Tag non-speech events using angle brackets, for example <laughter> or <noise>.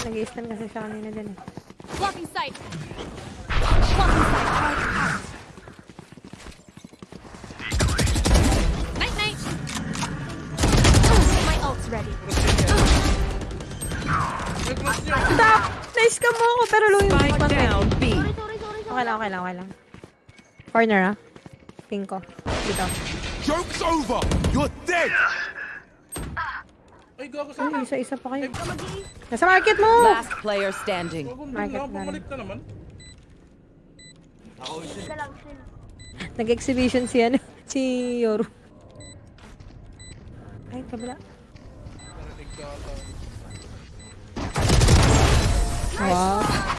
Nag-i-stun kasi siya kanina dyan eh. Blocking sight. Blocking sight. Charge out. Night night. My ult's ready. Stop! Nice ka mo ako, pero low yung Spike one down B. Okay lang, okay lang, okay lang. Corner ah. Ping ko. Dito. Joke's over! You're dead! Ay, gago sa Ay, isa-isa pa kayo. Nasa market mo! Last player standing. Market na, bumalik na naman. Isa lang sila. Nag-exhibition si ano, <laughs> si Yoru. Ay, kabila. Narinig ka